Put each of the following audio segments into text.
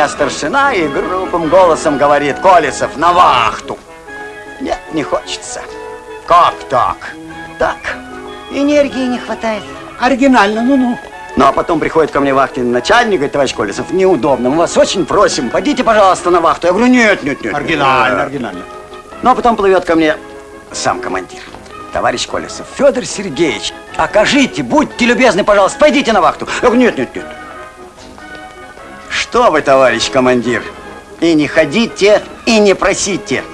меня старшина и грубым голосом говорит, Колесов, на вахту. Нет, не хочется. Как так? Так, энергии не хватает. Оригинально, ну-ну. Ну, а потом приходит ко мне вахтенный начальник, говорит, товарищ Колесов, неудобно, мы вас очень просим, пойдите, пожалуйста, на вахту. Я говорю, нет, нет, нет. Оригинально, нет. оригинально. Ну, а потом плывет ко мне сам командир. Товарищ Колесов, Федор Сергеевич, окажите, будьте любезны, пожалуйста, пойдите на вахту. Я говорю, нет, нет, нет. Что вы, товарищ командир, и не ходите, и не просите.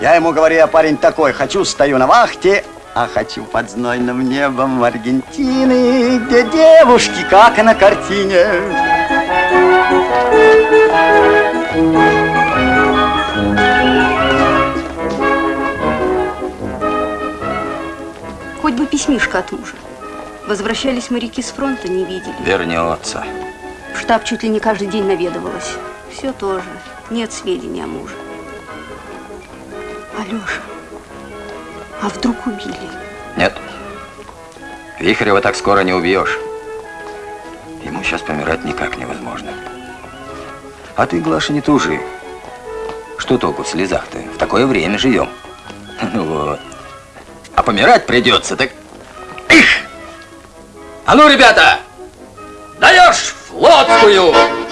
Я ему говорю, я парень такой, хочу, стою на вахте, а хочу под знойным небом Аргентины, где девушки, как и на картине. Хоть бы письмишко от мужа. Возвращались моряки с фронта, не видели. Вернется. В штаб чуть ли не каждый день наведывалась. Все тоже. Нет сведений о муже. Алеша, а вдруг убили? Нет. Вихрева так скоро не убьешь. Ему сейчас помирать никак невозможно. А ты, Глаша, не тужи. Что толку в слезах-то? В такое время живем. Ну вот. А помирать придется, так... Их! А ну, ребята! Даешь флотскую!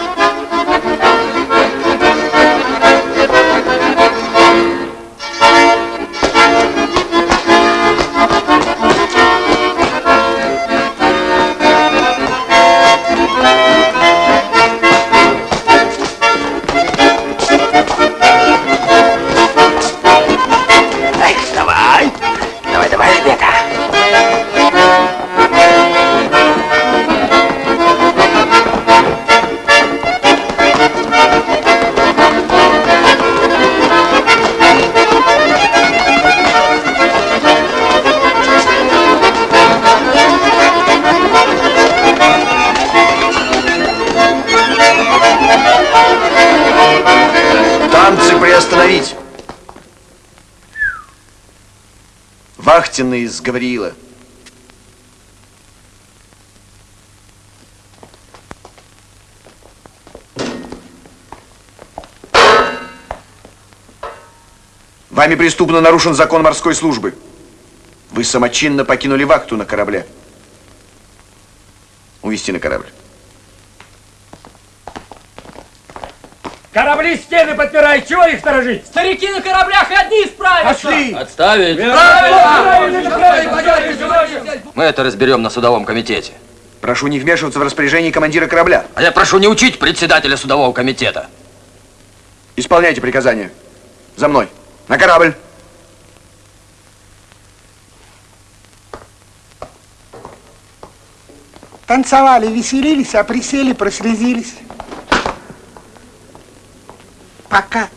Вахтенный из Гавриила. Вами преступно нарушен закон морской службы. Вы самочинно покинули вахту на корабле. Увести на корабль. Корабли стены подпирают, чего их сторожить? Старики на кораблях одни справятся. Пошли. Отставить. Правильно, правильно, Мы это разберем на судовом комитете. Прошу не вмешиваться в распоряжение командира корабля. А я прошу не учить председателя судового комитета. Исполняйте приказания. За мной. На корабль. Танцевали, веселились, а присели, прослезились. Пока.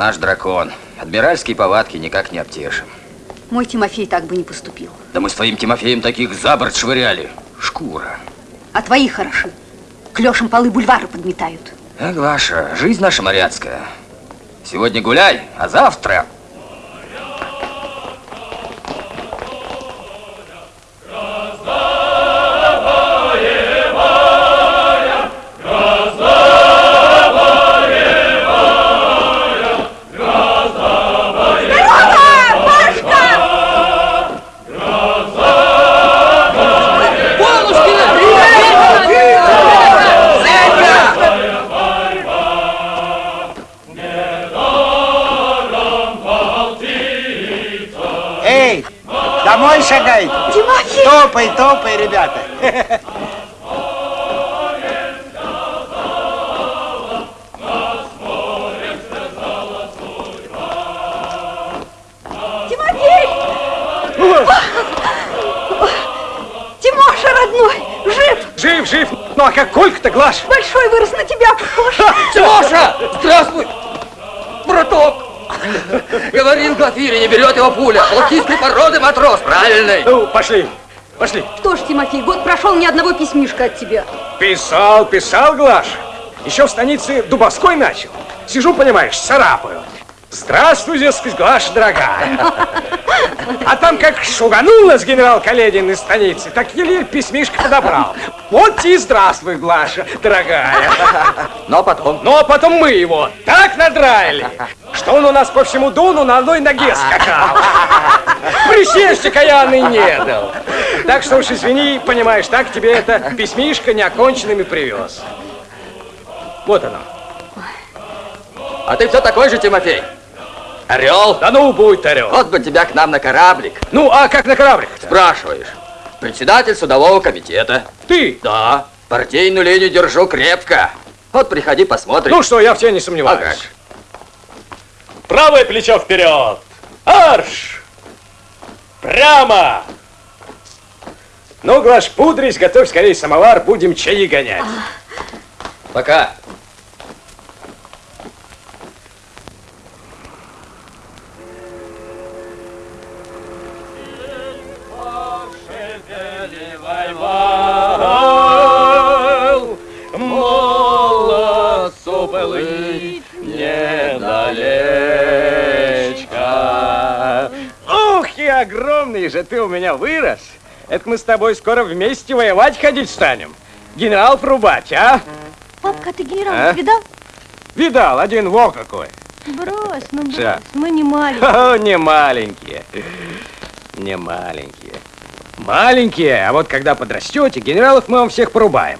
Наш дракон. Адмиральские повадки никак не обтешим. Мой Тимофей так бы не поступил. Да мы с твоим Тимофеем таких за борт швыряли. Шкура. А твои хороши. Клешем полы бульвара подметают. А, Глаша, жизнь наша моряцкая. Сегодня гуляй, а завтра шагайте. Тимофей! Топай, топай, ребята. Тимофей! Тимоша, родной, жив! Жив, жив. Ну а как Колька-то, Глаш? Большой вырос на тебя похож. Тимоша! Здравствуй! Браток! Говорил Глафире, не берет его пуля. Балтийской породы матрос, правильный. Ну, пошли, пошли. Что ж, Тимофей, год прошел, ни одного письмишка от тебя. Писал, писал, Глаш. Еще в станице Дубовской начал. Сижу, понимаешь, царапаю. Здравствуй, дескать, Глаша, дорогая. А там как шуганул нас генерал Каледин из станицы, так еле письмишко подобрал. Вот и здравствуй, Глаша, дорогая. Но потом... Ну, а потом мы его так надраили, что он у нас по всему Дону на одной ноге скакал. Присесть каянный не дал. Так что уж извини, понимаешь, так тебе это письмишко неоконченными привез. Вот оно. А ты все такой же, Тимофей? Орел? Да ну, будь орел. Вот бы тебя к нам на кораблик. Ну, а как на кораблик -то? Спрашиваешь. Председатель судового комитета. Ты? Да. Партийную линию держу крепко. Вот приходи, посмотрим. Ну что, я в тебе не а сомневаюсь. как? Правое плечо вперед. Арш! Прямо! Ну, Глаш, пудрись, готовь скорее самовар, будем чаи гонять. Пока. Молодцу былый недалечка. Ух, и огромный же ты у меня вырос. Это мы с тобой скоро вместе воевать ходить станем. Генерал рубать, а? Папка, ты генерал А? видал? Видал, один во какой. Брось, ну брось, Ща. мы не маленькие. О, не маленькие. Не маленькие. Маленькие, а вот когда подрастете, генералов мы вам всех порубаем.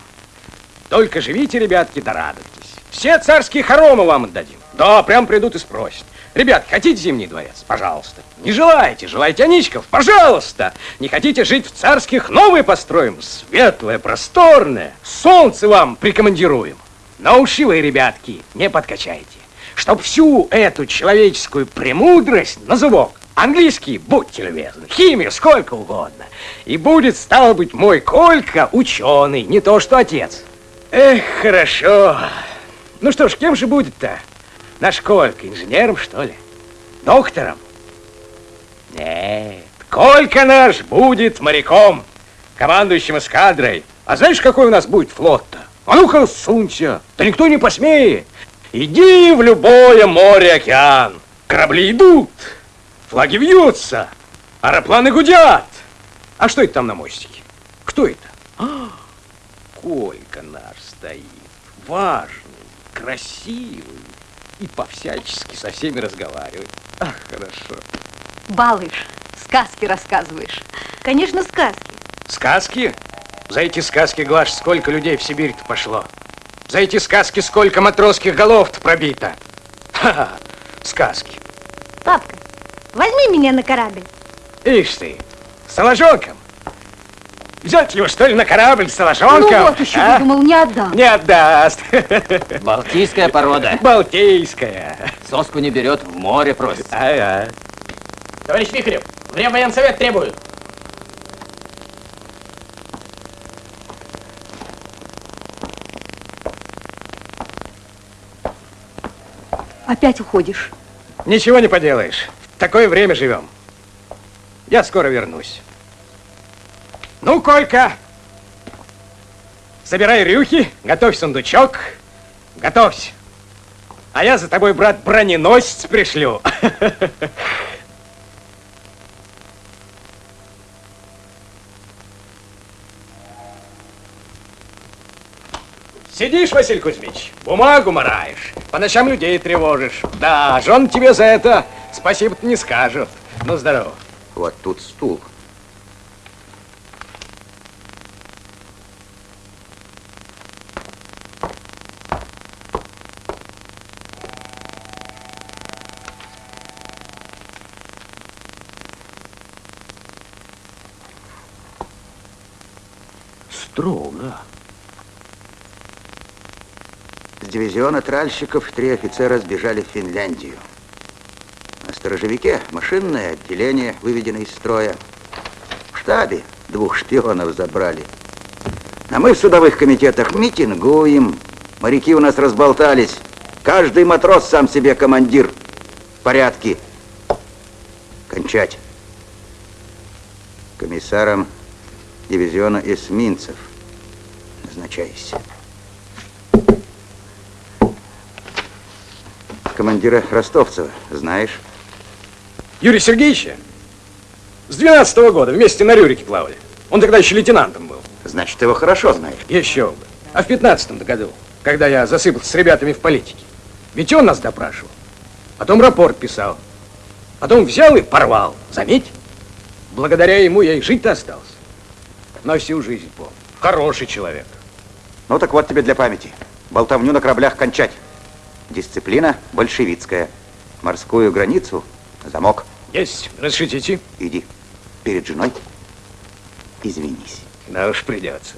Только живите, ребятки, да радуйтесь. Все царские хоромы вам отдадим. Да, прям придут и спросят. Ребят, хотите Зимний дворец? Пожалуйста. Не желаете? Желаете Аничков? Пожалуйста. Не хотите жить в царских? Новые построим. Светлое, просторное. Солнце вам прикомандируем. Но уши ребятки, не подкачайте. Чтоб всю эту человеческую премудрость на зубок, английский, будьте любезны, химию сколько угодно. И будет, стало быть, мой Колька ученый, не то что отец. Эх, хорошо. Ну что ж, кем же будет-то? Наш Колька, инженером, что ли? Доктором? Нет, Колька наш будет моряком, командующим эскадрой. А знаешь, какой у нас будет флот-то? А ну-ка, сунься, да никто не посмеет. Иди в любое море, океан. Корабли идут, флаги вьются, аэропланы гудят. А что это там на мостике? Кто это? А, Колька наш стоит, важный, красивый и по-всячески со всеми разговаривает. Ах, хорошо. Балыш, сказки рассказываешь. Конечно, сказки. Сказки? За эти сказки, Глаш, сколько людей в Сибирь-то пошло? За эти сказки сколько матросских голов-то пробито? Ха-ха, сказки. Папка, возьми меня на корабль. Ишь ты, с соложонком. Взять его, что ли, на корабль с соложонком? Ну вот еще а? выдумал, не отдам. Не отдаст. Балтийская порода. Балтийская. Соску не берет, в море просит. Ага. Товарищ Вихрев, время военсовет требует. Опять уходишь. Ничего не поделаешь. Такое время живем. Я скоро вернусь. Ну, Колька, собирай рюхи, готовь сундучок, готовься. А я за тобой, брат, броненосец пришлю. Сидишь, Василий Кузьмич, бумагу мараешь, по ночам людей тревожишь. Да, жен тебе за это спасибо не скажут. Ну, здорово. Вот тут стул. Строго. С дивизиона тральщиков три офицера сбежали в Финляндию. Сторожевике машинное отделение выведено из строя. В штабе двух шпионов забрали. А мы в судовых комитетах митингуем. Моряки у нас разболтались. Каждый матрос сам себе командир. Порядки. Кончать. Комиссаром дивизиона эсминцев. Назначайся. командира Ростовцева знаешь? Юрия Сергеевича? С 12 -го года вместе на Рюрике плавали. Он тогда еще лейтенантом был. Значит, ты его хорошо знаешь. Еще бы. А в 15 году, когда я засыпался с ребятами в политике, ведь он нас допрашивал. Потом рапорт писал. Потом взял и порвал. Заметь? Благодаря ему я и жить-то остался. На всю жизнь помню. Хороший человек. Ну так вот тебе для памяти. Болтовню на кораблях кончать. Дисциплина большевистская. Морскую границу замок. Есть. Разрешите идти? Иди. Перед женой извинись. Да уж придется.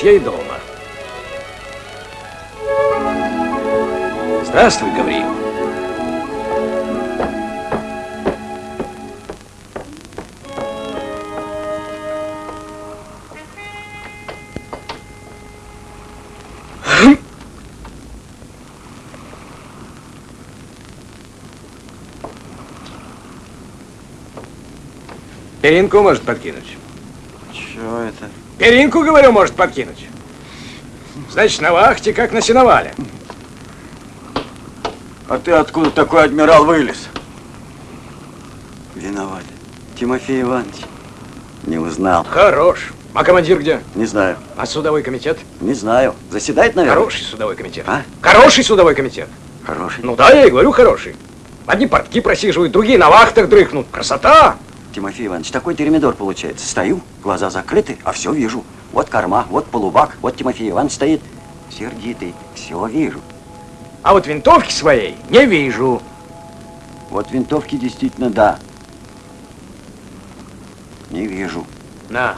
Вот я и дома. Здравствуй, Гавриил. Перинку может подкинуть. Перинку, говорю, может подкинуть. Значит, на вахте, как на сеновале. А ты откуда такой адмирал вылез? Виноват. Тимофей Иванович. Не узнал. Хорош. А командир где? Не знаю. А судовой комитет? Не знаю. Заседает, наверное? Хороший судовой комитет. А? Хороший судовой комитет. Хороший. Ну да, я и говорю, хороший. Одни портки просиживают, другие на вахтах дрыхнут. Красота! Тимофей Иванович, такой термидор получается. Стою, глаза закрыты, а все вижу. Вот корма, вот полубак, вот Тимофей Иванович стоит. Сердитый, все вижу. А вот винтовки своей не вижу. Вот винтовки действительно да. Не вижу. На.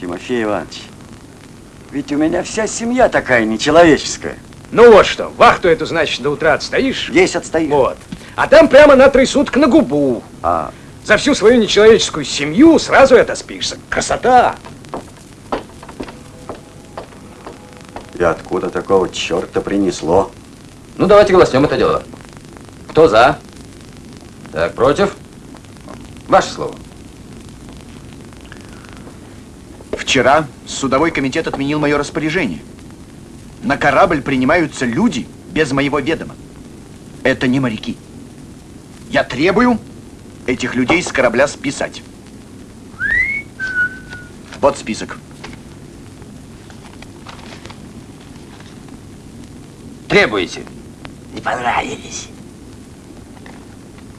Тимофей Иванович, ведь у меня вся семья такая нечеловеческая. Ну вот что, вахту эту, значит, до утра отстоишь? Здесь отстою. Вот. А там прямо на три суток на губу. А, За всю свою нечеловеческую семью сразу это спишься. Красота! и откуда такого черта принесло? Ну, давайте голоснем это дело. Кто за? Так, против? Ваше слово. Вчера судовой комитет отменил мое распоряжение. На корабль принимаются люди без моего ведома. Это не моряки. Я требую этих людей с корабля списать. Вот список. Требуете? Не понравились.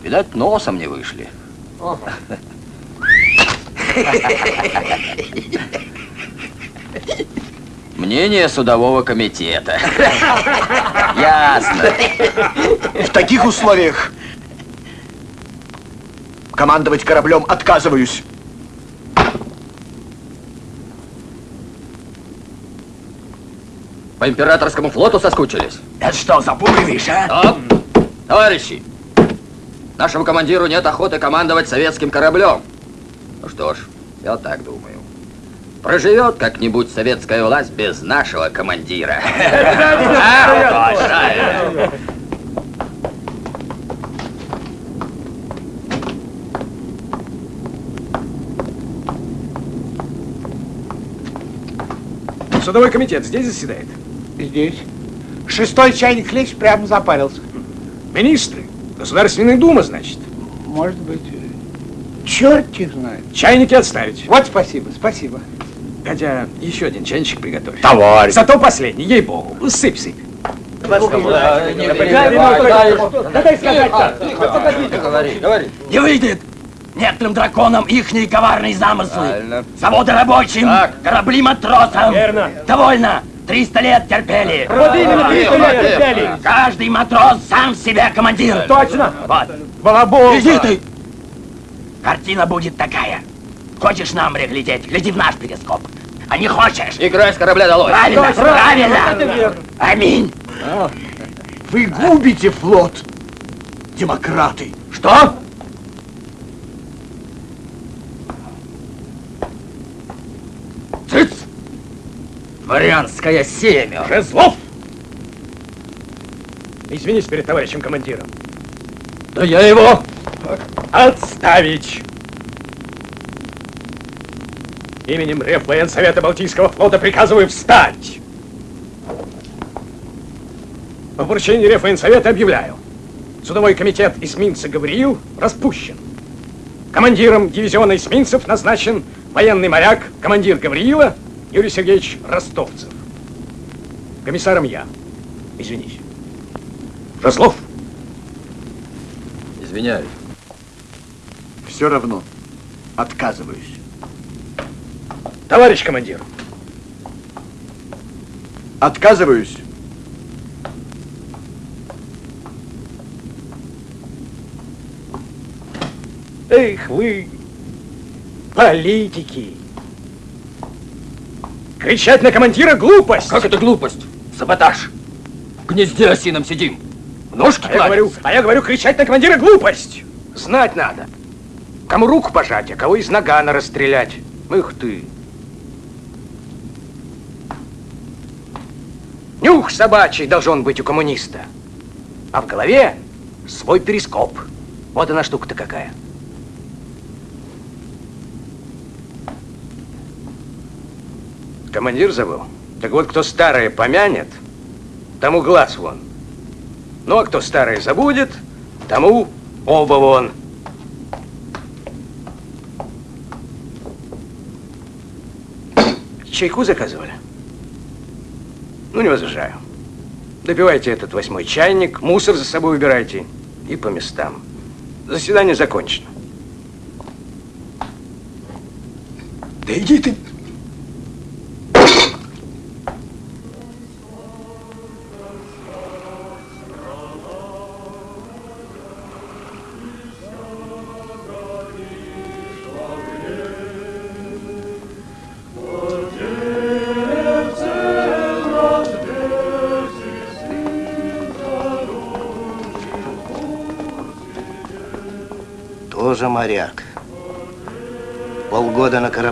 Видать, носом не вышли. Мнение судового комитета. Ясно. В таких условиях командовать кораблем отказываюсь. По императорскому флоту соскучились? Это что, запугиваешь, а? Стоп! Товарищи! Нашему командиру нет охоты командовать советским кораблем. Ну что ж, я так думаю. Проживет как-нибудь советская власть без нашего командира. Судовой комитет здесь заседает? Здесь. Шестой чайник лечь прямо запарился. Министры? Государственная дума, значит? Может быть. Черт их знает. Чайники отставить. Вот спасибо, спасибо. Хотя еще один чайничек приготовь. Товарищ. Зато последний, ей-богу. Сыпь, сыпь. Не выйдет! Некоторым драконам ихние коварные замыслы. Правильно. Заводы рабочим, Так. корабли матросам. Верно. Довольно. 300 лет терпели. Вот именно 300 лет терпели. Каждый матрос сам себе командир. Точно. Вот. Балабол. Иди ты. Картина будет такая. Хочешь на море глядеть? Гляди в наш перископ. А не хочешь? Играй с корабля долой. Правильно, правильно. Аминь. Вы губите флот, демократы. Что? Дворянское семя. Жезлов! Извинись перед товарищем командиром. Да я его... Отставить! Именем Реввоенсовета Балтийского флота приказываю встать! По поручению Реввоенсовета объявляю. Судовой комитет эсминца Гавриил распущен. Командиром дивизиона эсминцев назначен военный моряк, командир Гавриила Юрий Сергеевич Ростовцев. Комиссаром я. Извинись. Жезлов. Извиняюсь. Все равно отказываюсь. Товарищ командир. Отказываюсь. Эх вы, политики. Кричать на командира глупость. Как это глупость? Саботаж. В гнезде осином сидим. Ножки А я говорю, а я говорю, кричать на командира глупость. Знать надо. Кому руку пожать, а кого из нагана расстрелять. Ух ты. Нюх собачий должен быть у коммуниста. А в голове свой перископ. Вот она штука-то какая. Командир забыл? Так вот, кто старое помянет, тому глаз вон. Ну, а кто старое забудет, тому оба вон. Чайку заказывали? Ну, не возражаю. Допивайте этот восьмой чайник, мусор за собой убирайте и по местам. Заседание закончено. Да иди ты.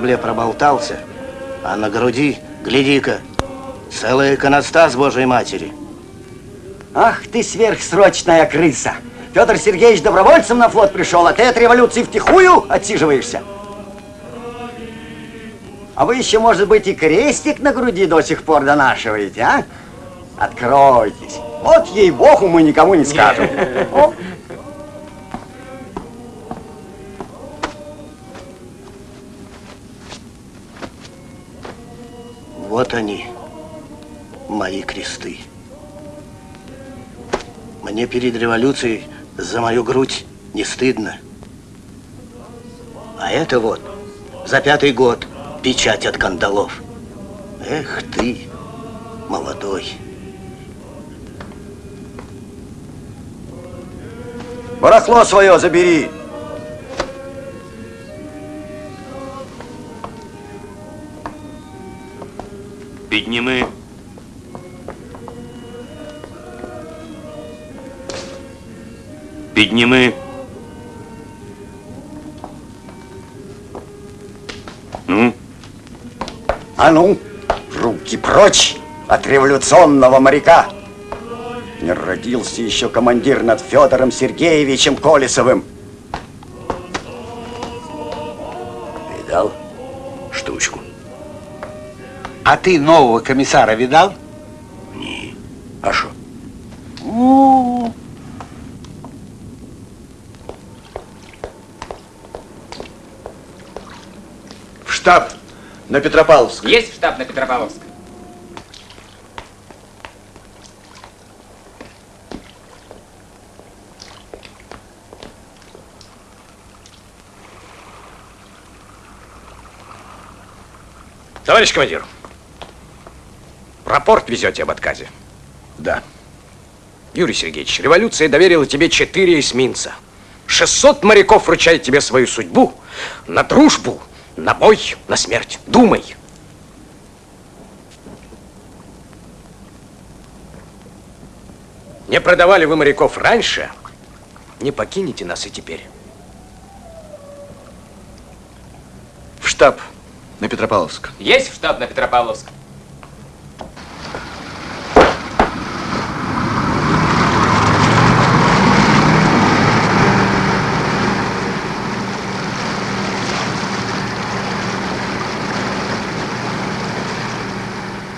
Корабле проболтался, а на груди, гляди-ка, целый иконостас Божьей Матери. Ах ты сверхсрочная крыса! Петр Сергеевич добровольцем на флот пришел, а ты от революции втихую отсиживаешься. А вы еще, может быть, и крестик на груди до сих пор донашиваете, а? Откройтесь. Вот ей-богу мы никому не скажем. О. Вот они, мои кресты. Мне перед революцией за мою грудь не стыдно. А это вот, за пятый год, печать от кандалов. Эх ты, молодой. Барахло свое забери. Підніми. Підніми. Ну? А ну, руки прочь от революционного моряка. Не родился еще командир над Федором Сергеевичем Колесовым. А ты нового комиссара видал? Не. А что? В штаб на Петропавловск. Есть штаб на Петропавловск? Товарищ командир, рапорт везете об отказе? Да. Юрий Сергеевич, революция доверила тебе четыре эсминца. 600 моряков вручает тебе свою судьбу на дружбу, на бой, на смерть. Думай. Не продавали вы моряков раньше, не покинете нас и теперь. В штаб на Петропавловск. Есть штаб на Петропавловск?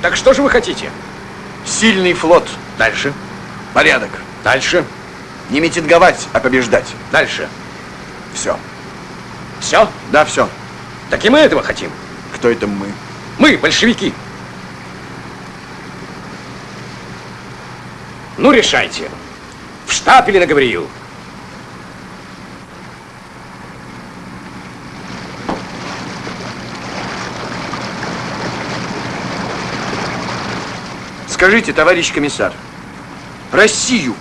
Так что же вы хотите? Сильный флот. Дальше. Порядок. Дальше. Не митинговать, а побеждать. Дальше. Все. Все? Да, все. Так и мы этого хотим. Кто это мы? Мы, большевики. Ну, решайте. В штаб или на Гавриил? Скажите, товарищ комиссар, Россию,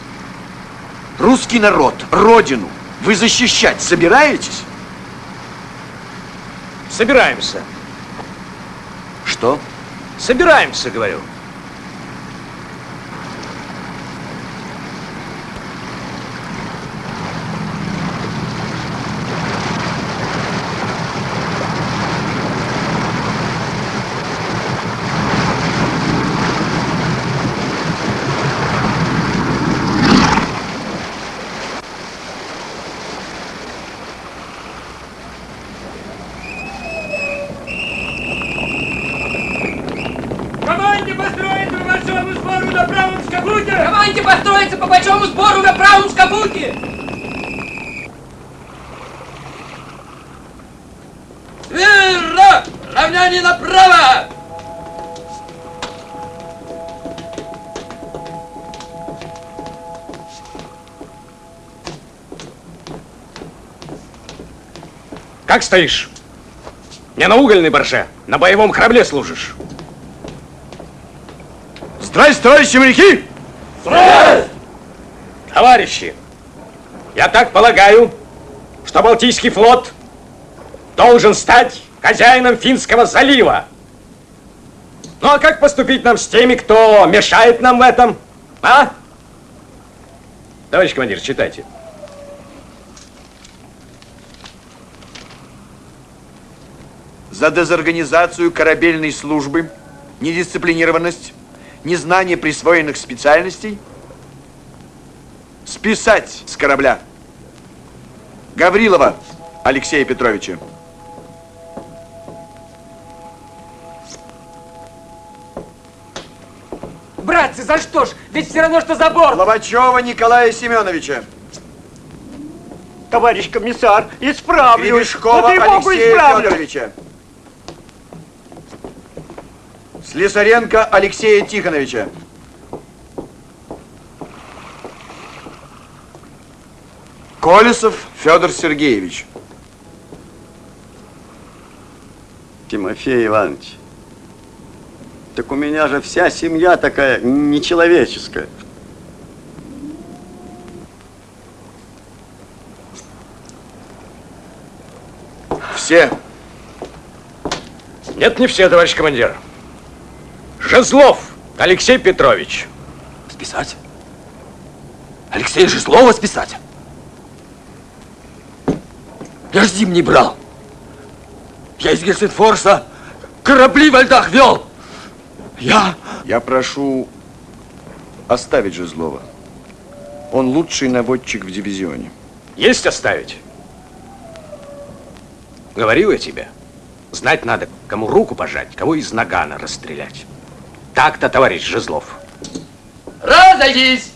русский народ, родину вы защищать собираетесь? Собираемся. Что? Собираемся, говорю. Стоишь? Не на угольной барже, на боевом корабле служишь. Здрасте, товарищи моряки! Товарищи, я так полагаю, что Балтийский флот должен стать хозяином Финского залива. Ну а как поступить нам с теми, кто мешает нам в этом? А? Товарищ командир, читайте. За дезорганизацию корабельной службы, недисциплинированность, незнание присвоенных специальностей списать с корабля Гаврилова Алексея Петровича. Братцы, за что ж? Ведь все равно, что за борт! Лобачева Николая Семеновича. Товарищ комиссар, исправлюсь. Гребешкова Алексея исправлюсь. Федоровича. Слесаренко Алексея Тихоновича. Колесов Федор Сергеевич. Тимофей Иванович, так у меня же вся семья такая нечеловеческая. Все. Нет, не все, товарищ командир. Жезлов Алексей Петрович. Списать? Алексея Жезлова списать? Я ж зимний брал. Я из Гельсинфорса корабли во льдах вел. Я... Я прошу оставить Жезлова. Он лучший наводчик в дивизионе. Есть оставить? Говорил я тебе. Знать надо, кому руку пожать, кого из нагана расстрелять. Так-то, товарищ Жезлов. Разойдись!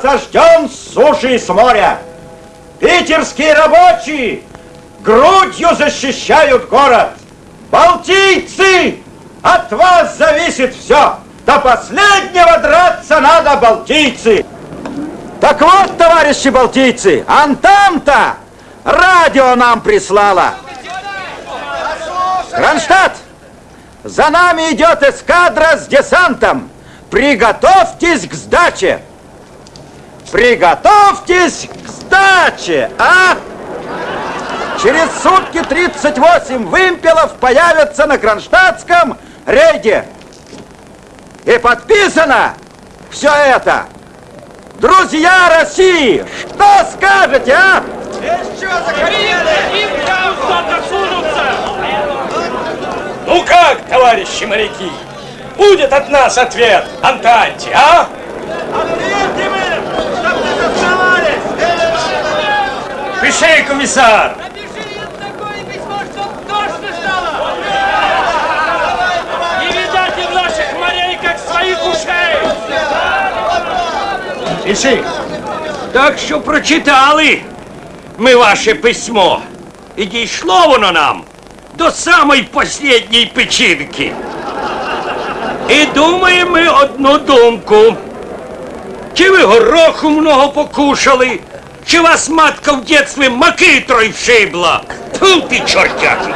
Осажден с суши и с моря. Питерские рабочие грудью защищают город. Балтийцы, от вас зависит все. До последнего драться надо, балтийцы. Так вот, товарищи балтийцы, Антанта радио нам прислала. Кронштадт, за нами идет эскадра с десантом. Приготовьтесь к сдаче. Приготовьтесь к сдаче, а? Через сутки 38 вымпелов появятся на Кронштадтском рейде. И подписано все это. Друзья России, что скажете, а? Ну как, товарищи моряки? Будет от нас ответ Антанте, а? Пиши, комиссар! Не видать им наших морей, как своих ушей! Пиши. Так що прочитали ми ваше письмо. І дійшло воно нам до самої последньої печінки. І думаємо ми одну думку. Чи ви гороху много покушали, чи вас матка в дитинстві макитрою вшибла? Тьфу ти, чортяки!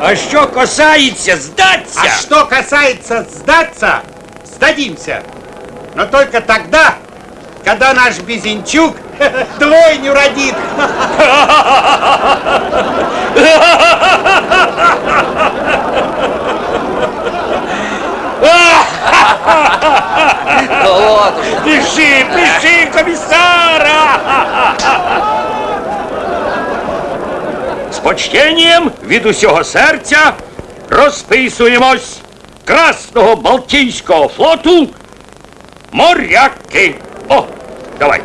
А що касається здатися? А что касается сдаться, сдадимся. Но только тогда, когда наш Безенчук двойню родит. Ну вот Пиши, пиши, комиссара! З почтенням від усього серця розписуємось Красного Балтійського флоту моряки. О, давай.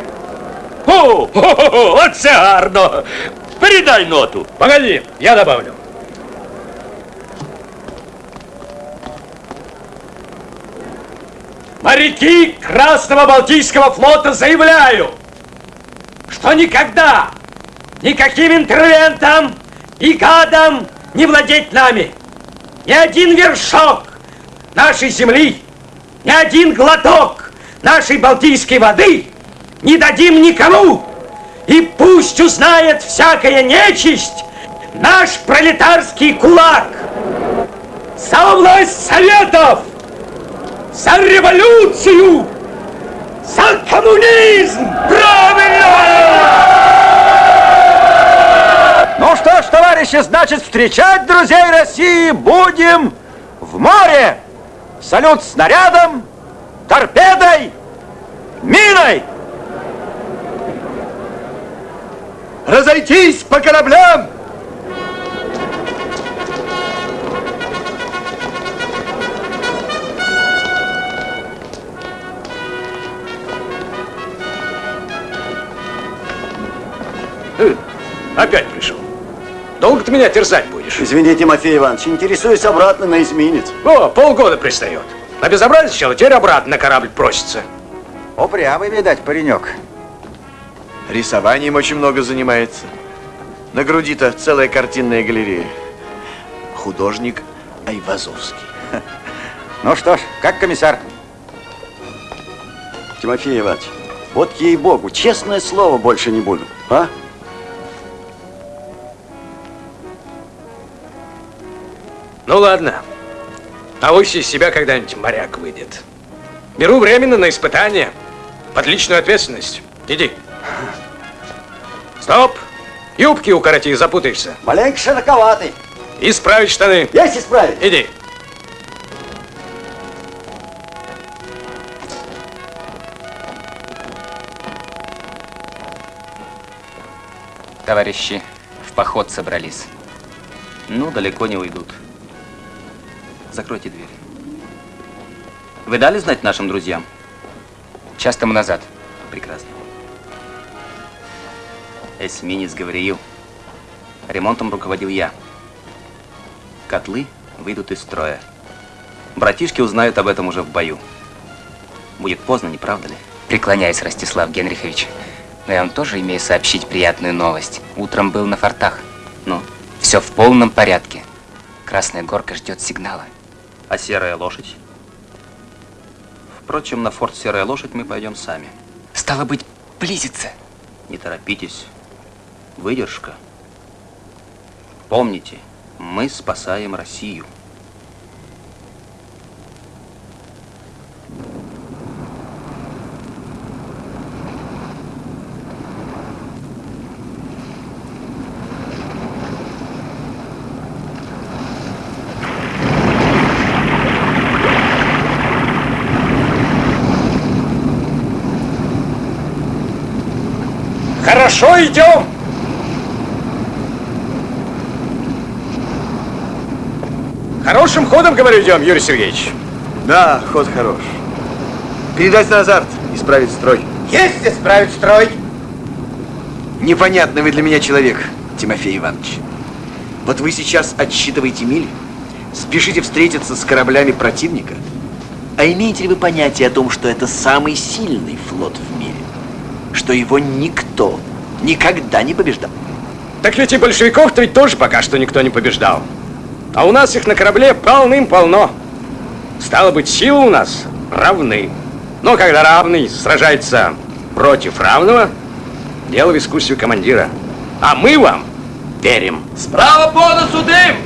О, хо-хо-хо, оце гарно. Передай ноту. Погоди, я добавлю. Моряки Красного Балтийского флота заявляю, что никогда никаким интервентом и гадом не владеть нами. Ни один вершок нашей земли, ни один глоток нашей Балтийской воды не дадим никому. И пусть узнает всякая нечисть наш пролетарский кулак. За власть советов! За революцию! За коммунизм! Правильно! Ну что ж, товарищи, значит, встречать друзей России будем в море. Салют снарядом, торпедой, миной. Разойтись по кораблям! Э, Опять пришел. Долго ты меня терзать будешь? Извини, Тимофей Иванович, интересуюсь обратно на эсминец. О, полгода пристает. На безобразие сначала, теперь обратно на корабль просится. Упрямый, видать, паренек. Рисованием очень много занимается. На груди-то целая картинная галерея. Художник Айвазовский. Ну что ж, как комиссар? Тимофей Иванович, вот ей-богу, честное слово, больше не буду. А? Ну ладно. А Авось из себя когда-нибудь моряк выйдет. Беру временно на испытание. Под личную ответственность. Иди. Стоп! Юбки укороти, запутаешься. Маленько широковатый. Исправить штаны. Есть исправить. Иди. Товарищи в поход собрались. Ну, далеко не уйдут. Закройте дверь. Вы дали знать нашим друзьям? Час тому назад. Прекрасно. Эсминец Гавриил. Ремонтом руководил я. Котлы выйдут из строя. Братишки узнают об этом уже в бою. Будет поздно, не правда ли? Преклоняюсь, Ростислав Генрихович. Но я вам тоже имею сообщить приятную новость. Утром был на фортах. Ну? Все в полном порядке. Красная горка ждет сигнала. А серая лошадь? Впрочем, на форт Серая лошадь мы пойдем сами. Стало быть, близится. Не торопитесь. Выдержка. Помните, мы спасаем Россию. Хорошо, идем. Хорошим ходом, говорю, идем, Юрий Сергеевич. Да, ход хорош. Передать на азарт, исправить строй. Есть исправить строй. Непонятный вы для меня человек, Тимофей Иванович. Вот вы сейчас отсчитываете мили, спешите встретиться с кораблями противника. А имеете ли вы понятие о том, что это самый сильный флот в мире? Что его никто никогда не побеждал? Так ведь и большевиков-то ведь тоже пока что никто не побеждал. А у нас их на корабле полным-полно. Стало быть, силы у нас равны. Но когда равный сражается против равного, дело в искусстве командира. А мы вам верим. Справа по носу дым!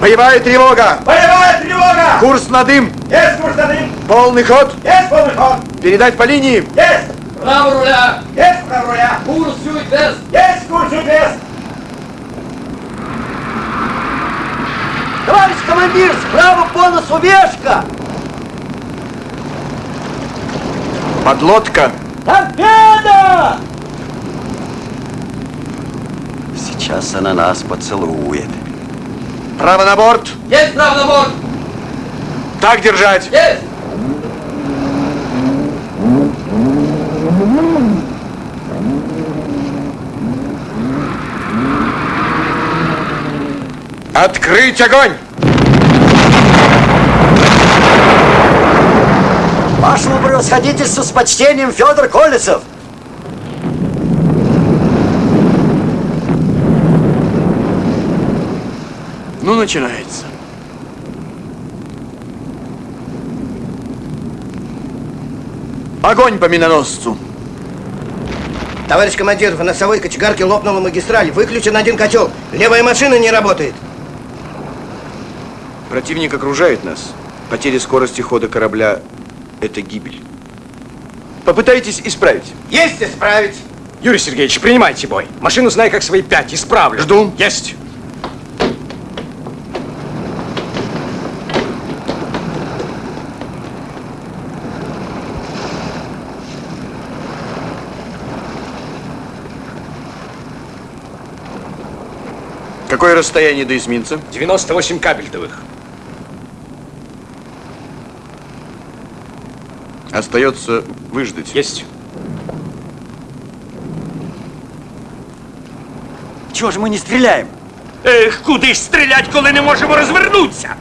Боевая тревога! Боевая тревога! Курс на дым! Есть курс на дым! Полный ход! Есть полный ход! Передать по линии! Есть! Право руля! Есть право руля! Курс юг-вест! Есть курс юг-вест! Товарищ командир, справа по носу вешка! Подлодка! Торпеда! Сейчас она нас поцелует. Право на борт! Есть право на борт! Так держать! Есть! Открыть огонь! Вашему превосходительству с почтением Федор Колесов! Ну, начинается. Огонь по миноносцу! Товарищ командир, в носовой кочегарке лопнула магистраль. Выключен один котел. Левая машина не работает. Противник окружает нас. Потеря скорости хода корабля – это гибель. Попытайтесь исправить. Есть исправить. Юрий Сергеевич, принимайте бой. Машину знай как свои пять, исправлю. Жду. Есть. Какое расстояние до эсминца? 98 кабельтовых. Остается выждать. Есть. Чего же мы не стреляем? Ех, куди ж стрілять, коли не можемо розвернутися?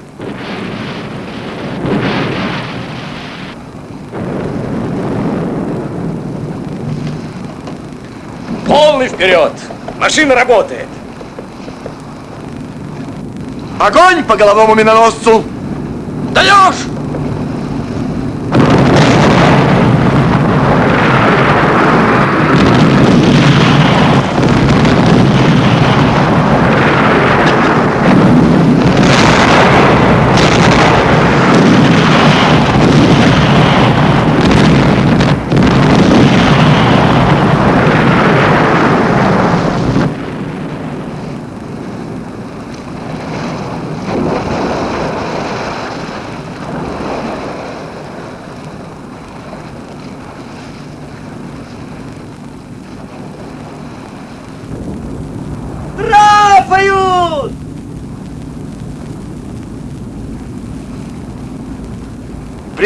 Полный вперед! Машина работает! Огонь по головному миноносцу! Даешь!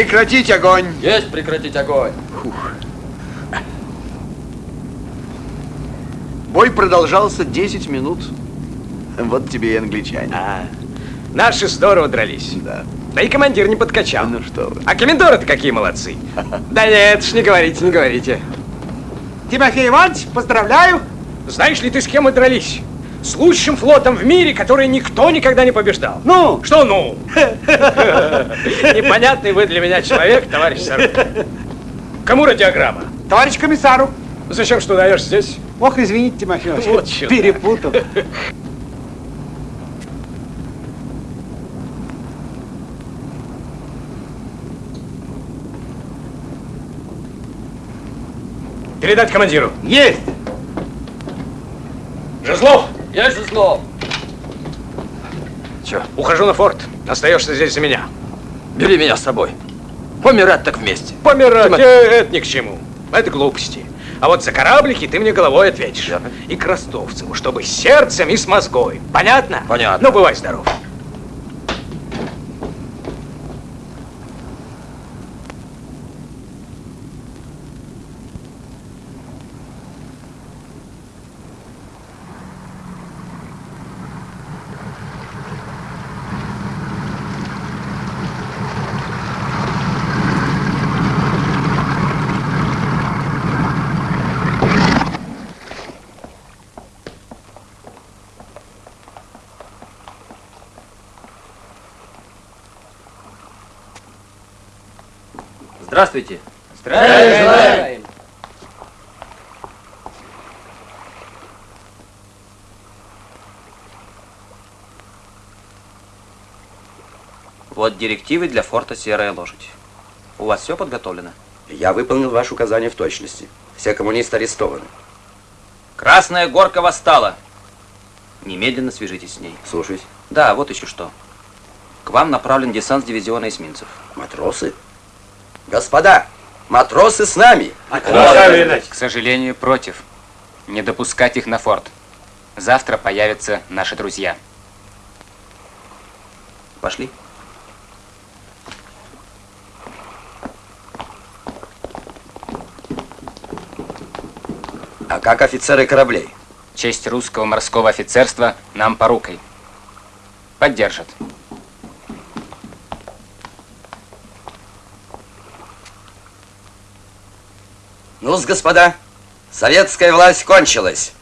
Прекратить огонь! Есть прекратить огонь! Бой продолжался 10 минут. Вот тебе и англичане. А, наши здорово дрались. Да. Да и командир не подкачал. Ну что вы. А комендоры-то какие молодцы. Да нет, ж не говорите, не говорите. Тимофей Иванович, поздравляю! Знаешь ли ты, с кем мы дрались? С лучшим флотом в мире, который никто никогда не побеждал. Ну? Что ну? Непонятный вы для меня человек, товарищ Сару. Кому радиограмма? Товарищ комиссару! Зачем что даешь здесь? Ох, извините, Тимофей Иванович, Вот перепутал. Передать командиру. Есть! Жезлов! Есть Жезлов! Че? Ухожу на форт. Остаешься здесь за меня. Бери меня с собой. Помирать так вместе. Помирать, Тима- э, это ни к чему. Это глупости. А вот за кораблики ты мне головой ответишь. И к Ростовцеву, чтобы с сердцем и с мозгой. Понятно? Понятно. Ну, бывай здоров. Здравствуйте. Здравия Вот директивы для форта «Серая лошадь». У вас все подготовлено? Я выполнил ваше указание в точности. Все коммунисты арестованы. Красная горка восстала. Немедленно свяжитесь с ней. Слушаюсь. Да, вот еще что. К вам направлен десант с дивизиона эсминцев. Матросы? Господа, матросы с нами! К сожалению, против. Не допускать их на форт. Завтра появятся наши друзья. Пошли. А как офицеры кораблей? Честь русского морского офицерства нам порукой. Поддержат. Ну господа, советская власть кончилась.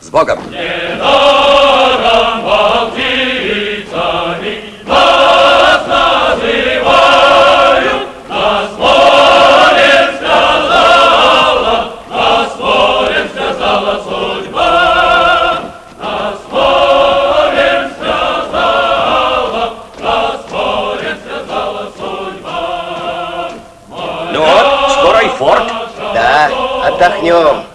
С Богом! Ну отдохнем.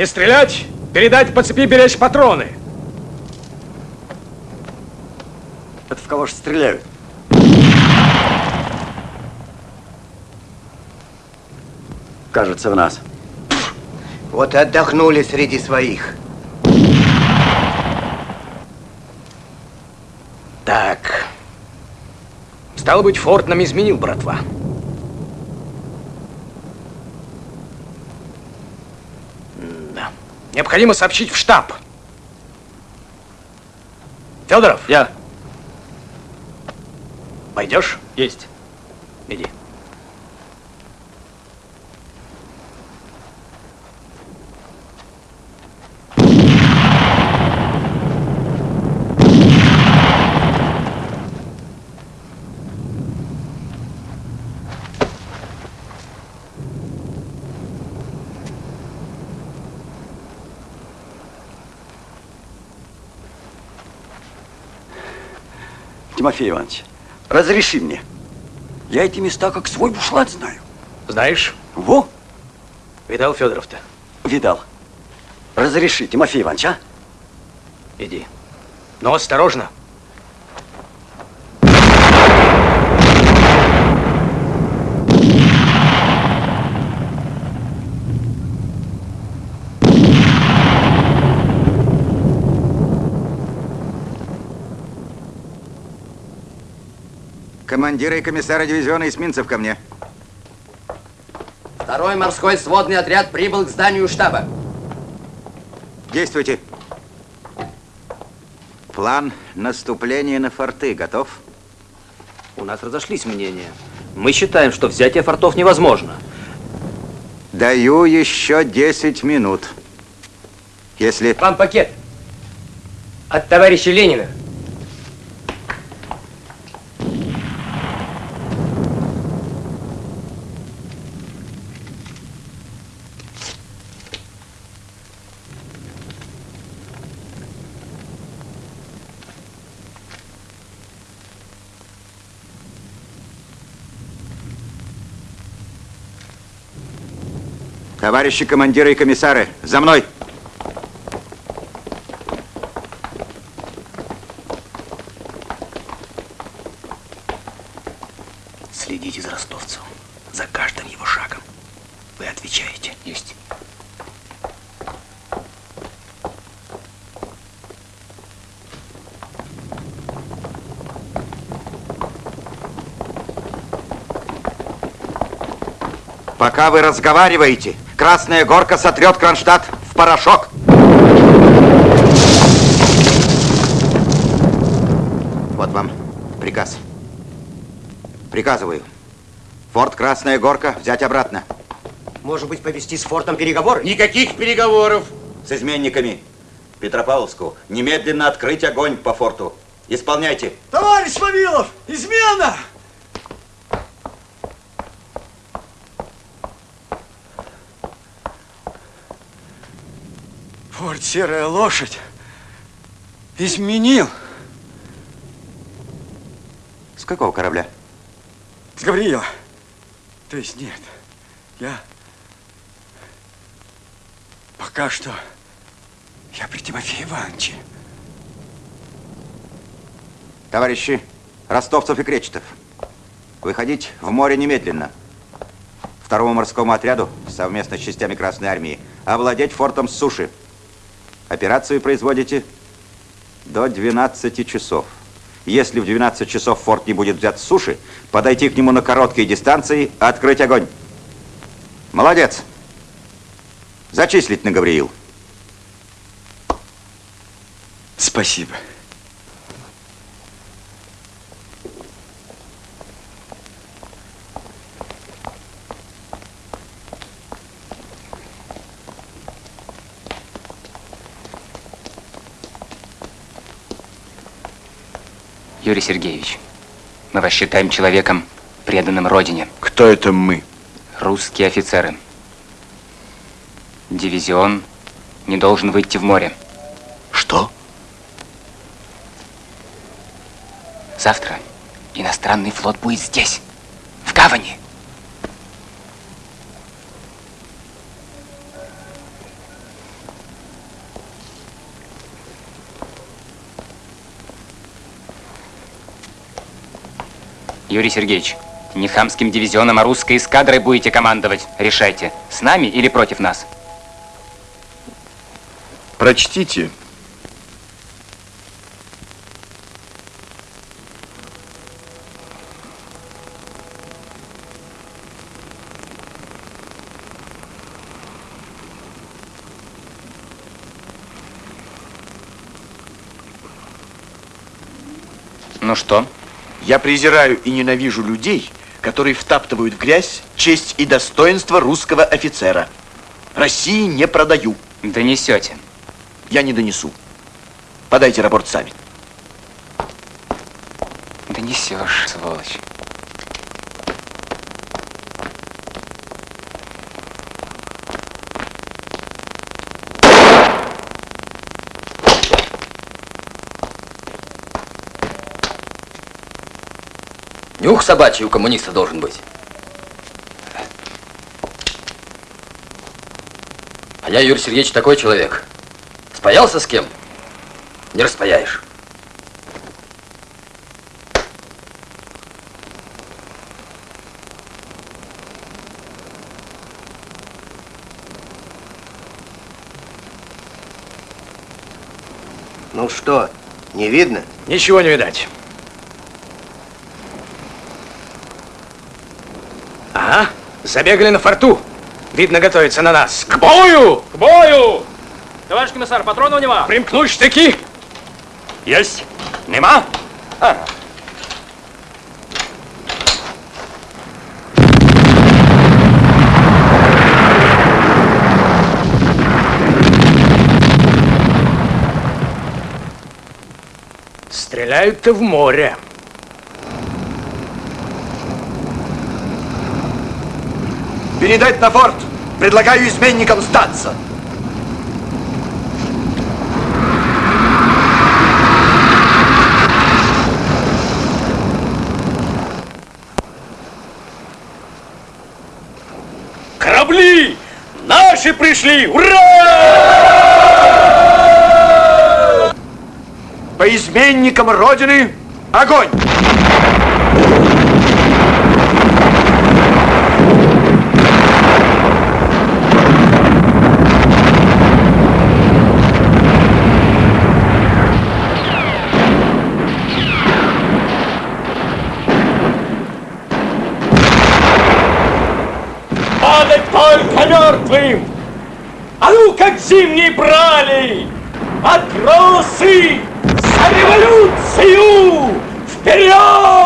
Не стрелять, передать по цепи беречь патроны. Это в кого ж стреляют? Кажется, в нас. Вот и отдохнули среди своих. Так. Стало быть, форт нам изменил, братва. Да. Необходимо сообщить в штаб. Федоров? Я. Пойдешь? Есть. Иди. Тимофей Иванович, разреши мне. Я эти места как свой бушлат знаю. Знаешь? Во, Видал Федоров-то? видал. Разреши, Тимофей Иванович, а? Иди. Но осторожно. Командира и комиссара дивизиона эсминцев ко мне. Второй морской сводный отряд прибыл к зданию штаба. Действуйте. План наступления на форты готов? У нас разошлись мнения. Мы считаем, что взятие фортов невозможно. Даю еще 10 минут. Если... Вам пакет. От товарища Ленина. Товарищи командиры и комиссары, за мной! Следите за ростовцем, за каждым его шагом. Вы отвечаете. Есть. Пока вы разговариваете, Красная Горка сотрет Кронштадт в порошок. Вот вам приказ. Приказываю. Форт Красная Горка взять обратно. Может быть, повести с фортом переговоры? Никаких переговоров. С изменниками. Петропавловску немедленно открыть огонь по форту. Исполняйте. Товарищ Вавилов, измена! Форт Серая Лошадь изменил. С какого корабля? С Гавриила. То есть нет, я пока что я при Тимофее Ивановиче. Товарищи ростовцев и кречетов, выходить в море немедленно. Второму морскому отряду совместно с частями Красной Армии овладеть фортом с суши. Операцию производите до 12 часов. Если в 12 часов форт не будет взят с суши, подойти к нему на короткой дистанции, открыть огонь. Молодец. Зачислить на Гавриил. Спасибо. Юрий Сергеевич, мы вас считаем человеком, преданным Родине. Кто это мы? Русские офицеры. Дивизион не должен выйти в море. Что? Завтра иностранный флот будет здесь, в гавани. Юрий Сергеевич, не хамским дивизионом, а русской эскадрой будете командовать. Решайте, с нами или против нас. Прочтите. Ну что? Я презираю и ненавижу людей, которые втаптывают в грязь честь и достоинство русского офицера. России не продаю. Донесете. Я не донесу. Подайте рапорт сами. Донесешь, сволочь. Нюх собачий у коммуниста должен быть. А я, Юрий Сергеевич, такой человек. Спаялся с кем? Не распаяешь. Ну что, не видно? Ничего не видать. Забегали на форту. Видно, готовится на нас. К бою! К бою! Товарищ комиссар, патронов нема. Примкнуть штыки. Есть. Нема? А. Стреляют-то в море. Передать на форт. Предлагаю изменникам сдаться. Корабли! Наши пришли! Ура! По изменникам Родины огонь! Зимние брали! Матросы! За революцию! Вперед!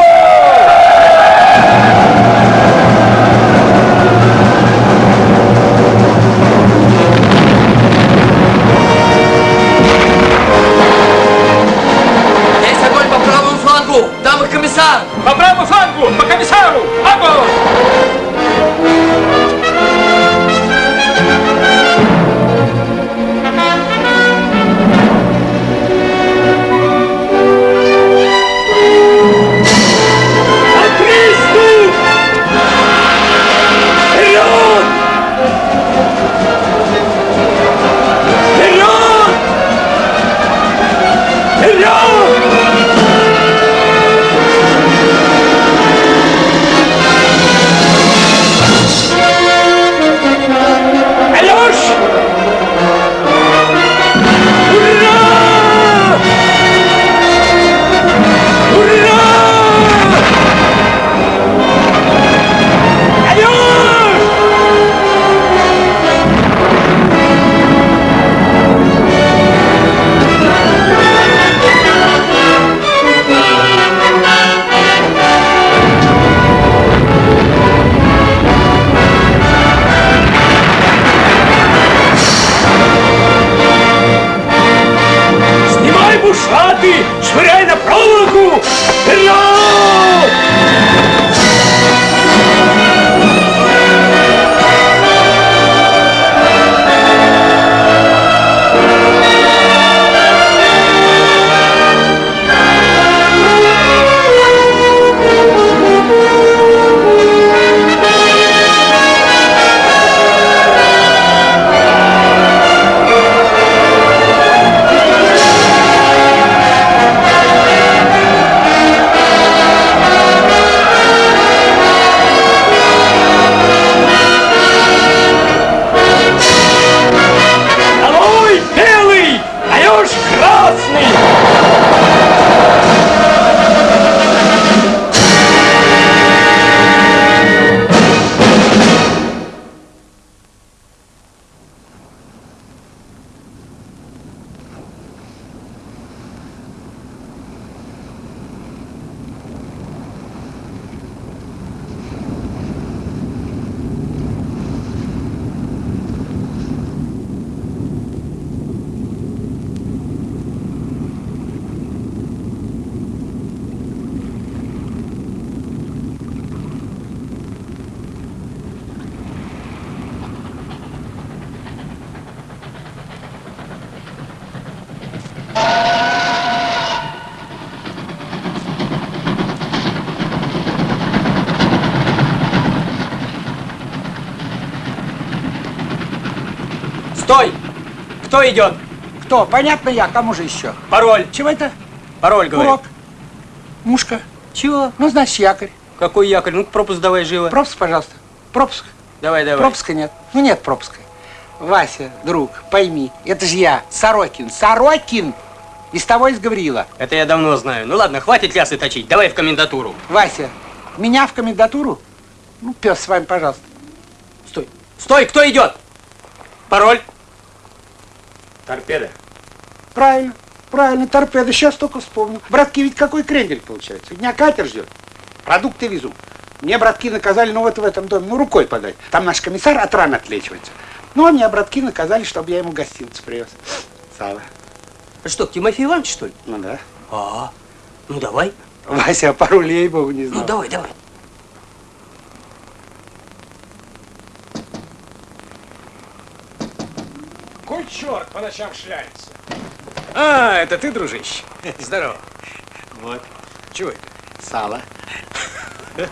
Кто идет? Кто? Понятно я, кому же еще? Пароль. Чего это? Пароль, говорю. Урок. Мушка. Чего? Ну, значит, якорь. Какой якорь? Ну, пропуск давай живо. Пропуск, пожалуйста. Пропуск. Давай, давай. Пропуска нет. Ну, нет пропуска. Вася, друг, пойми, это же я, Сорокин. Сорокин! Из того из Гавриила. Это я давно знаю. Ну ладно, хватит лясы точить. Давай в комендатуру. Вася, меня в комендатуру? Ну, пес с вами, пожалуйста. Стой. Стой, кто идет? Пароль. Торпеда. Правильно, правильно, торпеда. Сейчас только вспомнил. Братки, ведь какой крендель получается? Меня катер ждет. Продукты везу. Мне братки наказали, ну вот в этом доме, ну рукой подать. Там наш комиссар от ран отлечивается. Ну, а меня братки наказали, чтобы я ему гостиницу привез. Сало. А что, Тимофей Иванович, что ли? Ну да. А, ну давай. Вася, пару лей богу не знал. Ну давай, давай. Черт по ночам шляется? А, это ты, дружище? Здорово. Вот. Чего это? Сало.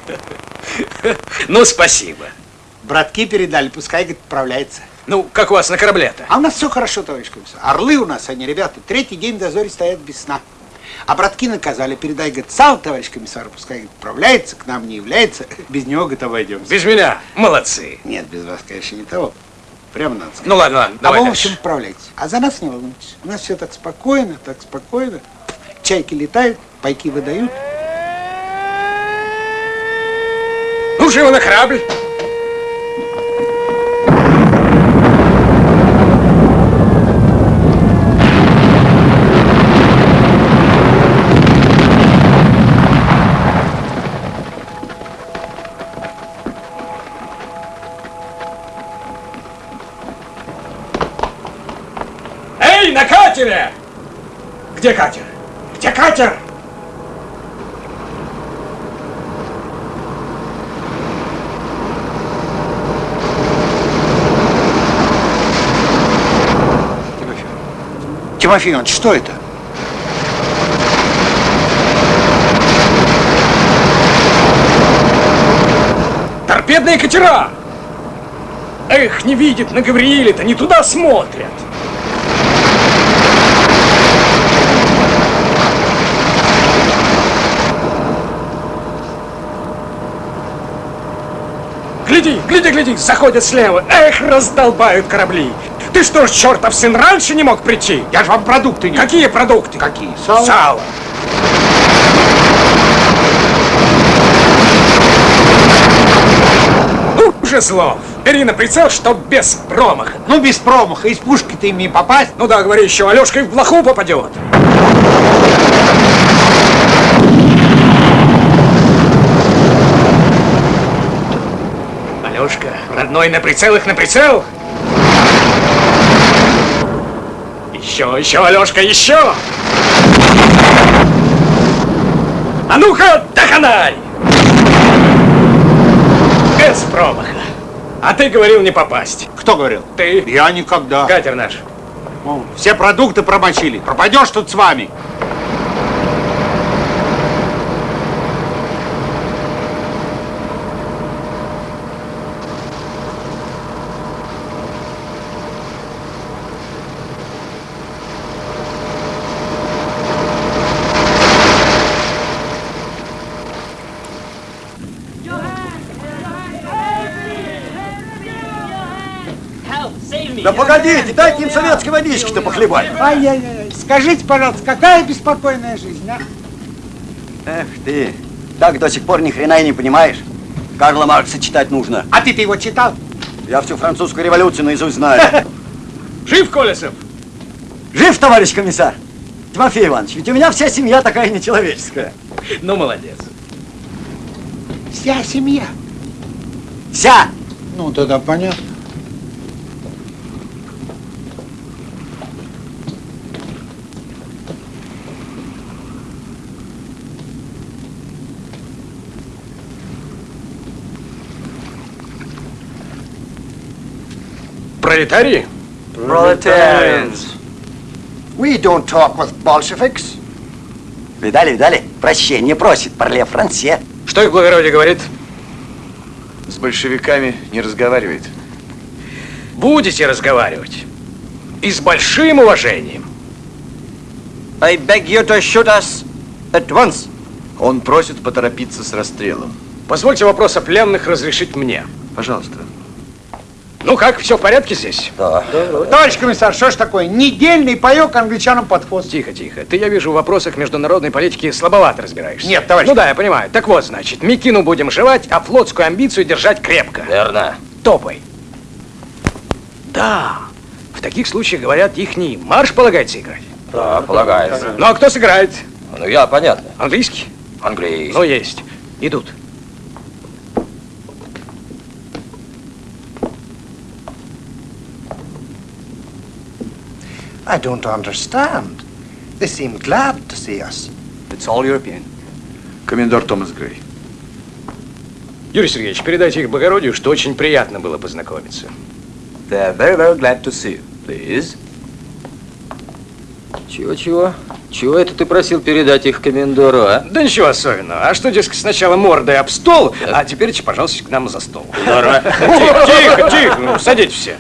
Ну, спасибо. Братки передали, пускай, говорит, отправляется. Ну, как у вас на корабле-то? А у нас все хорошо, товарищ комиссар. Орлы у нас, они, ребята, третий день в дозоре стоят без сна. А братки наказали, передай, говорит, сам, товарищ комиссар, пускай отправляется, к нам не является. Без него, говорит, обойдемся. Без меня? Молодцы. Нет, без вас, конечно, не того. Прямо надо сказать. Ну ладно, ладно, А давай вы, в общем, отправляйтесь. А за нас не волнуйтесь. У нас все так спокойно, так спокойно. Чайки летают, пайки выдают. Ну, живо на корабль. Катере! Где катер? Где катер? Тимофей Иванович, что это? Торпедные катера! Эх, не видит, на Гаврииле-то не туда смотрят. Гляди, гляди, гляди, заходят слева. Эх, раздолбают корабли. Ты что ж, чертов сын, раньше не мог прийти? Я же вам продукты не... Какие продукты? Какие? Сало? Сало. Ну, Жезлов, бери на прицел, чтоб без промаха. Ну, без промаха, из пушки-то им не попасть. Ну да, говори еще, Алешка и в блоху попадет. Родной, на прицел их на прицел. Еще, еще, Алешка, еще. А ну-ка, доконай! Без промаха. А ты говорил не попасть. Кто говорил? Ты. Я никогда. Катер наш. О, Все продукты промочили. Пропадешь тут с вами. Да погодите, дайте им советской водички-то похлебать. Ай-яй-яй. Скажите, пожалуйста, какая беспокойная жизнь, а? Эх ты, так до сих пор ни хрена и не понимаешь. Карла Маркса читать нужно. А ты-то его читал? Я всю французскую революцию наизусть знаю. Жив Колесов? Жив, товарищ комиссар? Тимофей Иванович, ведь у меня вся семья такая нечеловеческая. Ну, молодец. Вся семья. Вся! Ну, тогда понятно. Пролетарии? Proletarians. We don't talk with Bolsheviks. Видали, видали? Прощение просит, парле франце. Что их благородие говорит? С большевиками не разговаривает. Будете разговаривать. И с большим уважением. I beg you to shoot us at once. Он просит поторопиться с расстрелом. Позвольте вопрос о пленных разрешить мне. Пожалуйста. Ну как, все в порядке здесь? Да. Товарищ комиссар, что ж такое? Недельный паек англичанам под хвост. Тихо, тихо. Ты, я вижу, в вопросах международной политики слабовато разбираешься. Нет, товарищ. Ну да, я понимаю. Так вот, значит, Микину будем жевать, а флотскую амбицию держать крепко. Верно. Топай. Да. В таких случаях, говорят, ихний марш полагается играть. Да, полагается. Ну а кто сыграет? Ну, я, понятно. Английский? Английский. Ну, есть. Идут. I don't understand. They seem glad to see us. It's all European. Комендор Томас Грей. Юрий Сергеевич, передайте их благородию, что очень приятно было познакомиться. They're very, very glad to see you. Please. Чего-чего? Чего это ты просил передать их комендору, а? Да ничего особенного. А что, дескать, сначала мордой об стол, а теперь, пожалуйста, к нам за стол. Здорово. Тихо, тихо, тихо. Ну, садитесь все.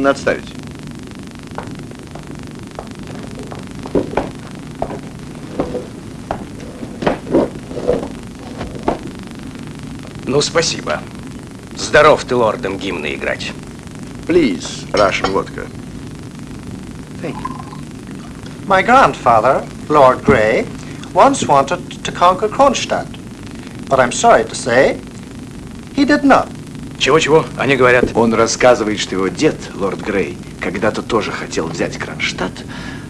Гимн отставить. Ну, спасибо. Здоров ты лордом гимны играть. Please, Russian vodka. My grandfather, Lord Grey, once wanted to conquer Kronstadt. But I'm sorry to say, he did not. Чего-чего? Они говорят. Он рассказывает, что его дед, лорд Грей, когда-то тоже хотел взять Кронштадт,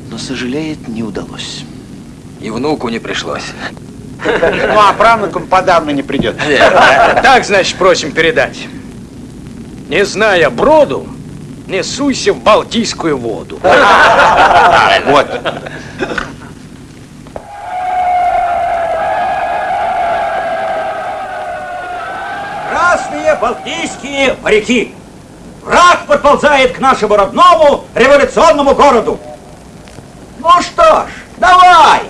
но, сожалеет, не удалось. И внуку не пришлось. Ну, а правнукам подавно не придет. Так, значит, просим передать. Не зная броду, не суйся в Балтийскую воду. Вот. Балтийские моряки! Враг подползает к нашему родному революционному городу. Ну что ж, давай!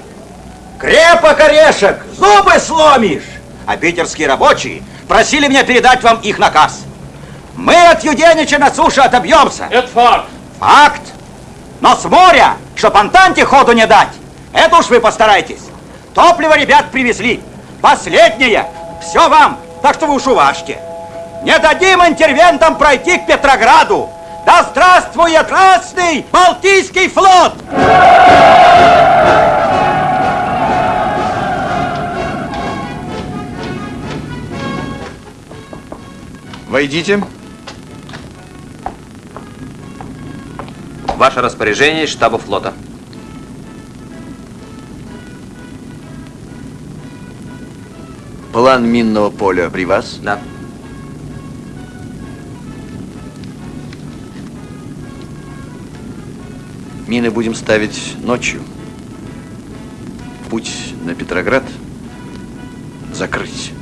Крепок орешек, зубы сломишь! А питерские рабочие просили меня передать вам их наказ. Мы от Юденича на суше отобьемся. Это факт. Факт. Но с моря, чтоб Антанте ходу не дать, это уж вы постарайтесь. Топливо ребят привезли. Последнее. Все вам. Так что вы уж уважьте. Не дадим интервентам пройти к Петрограду. Да здравствует Красный Балтийский флот! Войдите. Ваше распоряжение из штаба флота. План минного поля при вас? Да. Мины будем ставить ночью. Путь на Петроград закрыть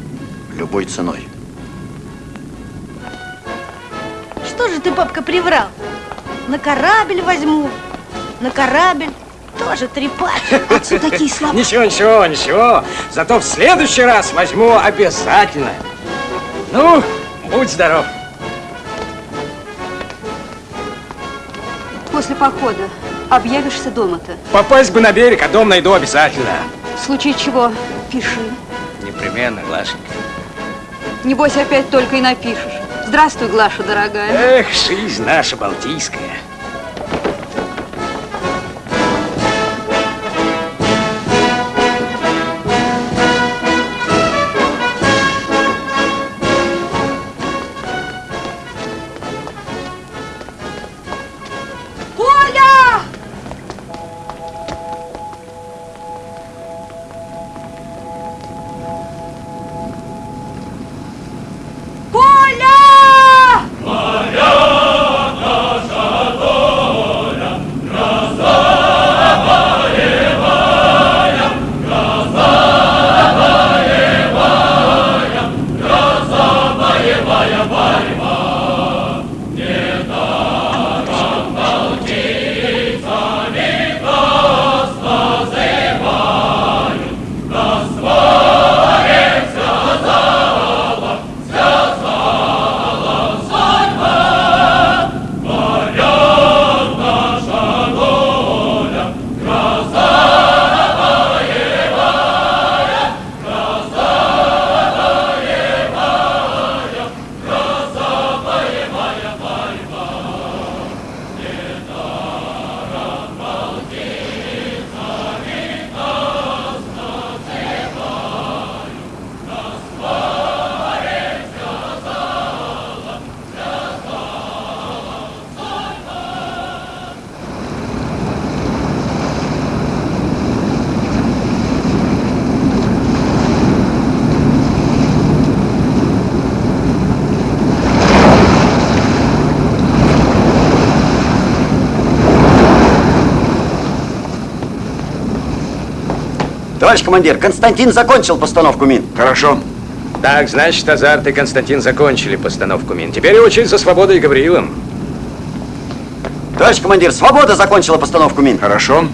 любой ценой. Что же ты, папка, приврал? На корабль возьму. На корабль тоже трепать. Отцу такие слова. Ничего, ничего, ничего. Зато в следующий раз возьму обязательно. Ну, будь здоров. После похода объявишься дома-то. Попасть бы на берег, а дом найду обязательно. В случае чего, пиши. Непременно, Глашенька. Небось, опять только и напишешь. Здравствуй, Глаша, дорогая. Эх, жизнь наша балтийская. Командир, Константин закончил постановку мин. Хорошо. Так, значит, Азарт и Константин закончили постановку мин. Теперь очередь за Свободой и Гавриилом. Товарищ командир, Свобода закончила постановку мин. Хорошо.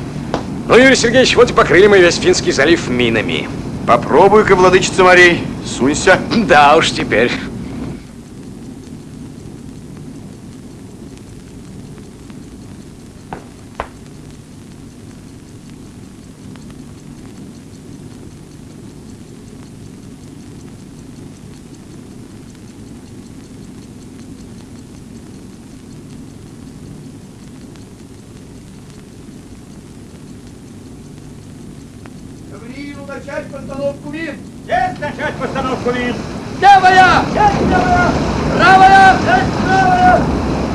Ну, Юрий Сергеевич, вот и покрыли мы весь Финский залив минами. Попробуй-ка, владычица морей, сунься. Да уж теперь. Начать постановку мин. Есть начать постановку мин. Левая! Есть левая! Правая! Есть правая!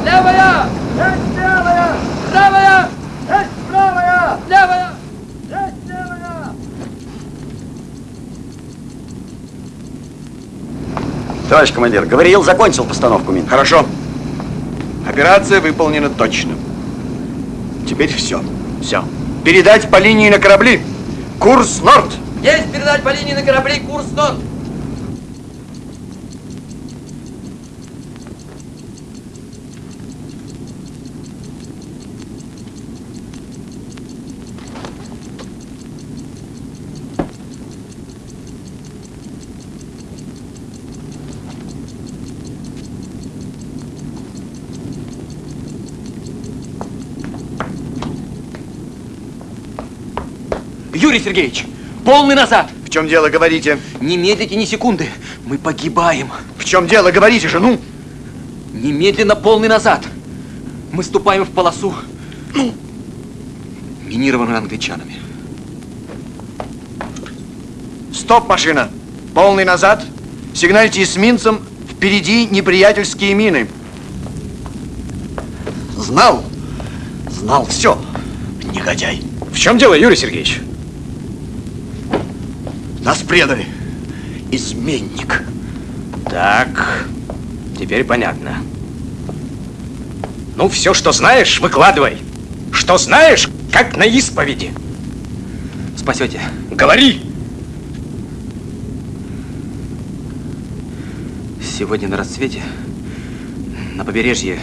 Левая! Есть левая! Правая! Есть правая! Левая! Есть левая! Товарищ командир, Гавриил закончил постановку мин. Хорошо. Операция выполнена точно. Теперь все. Все. Передать по линии на корабли. Курс Норд. Есть передать по линии на корабли курс Норд. Юрий Сергеевич, полный назад. В чем дело, говорите? Не медлите ни секунды. Мы погибаем. В чем дело, говорите же, ну? Немедленно полный назад. Мы ступаем в полосу, ну, минированную англичанами. Стоп, машина. Полный назад. Сигнальте эсминцам. Впереди неприятельские мины. Знал. Знал все. Негодяй. В чем дело, Юрий Сергеевич? Нас предали. Изменник. Так, теперь понятно. Ну, все, что знаешь, выкладывай. Что знаешь, как на исповеди. Спасете. Говори! Сегодня на рассвете на побережье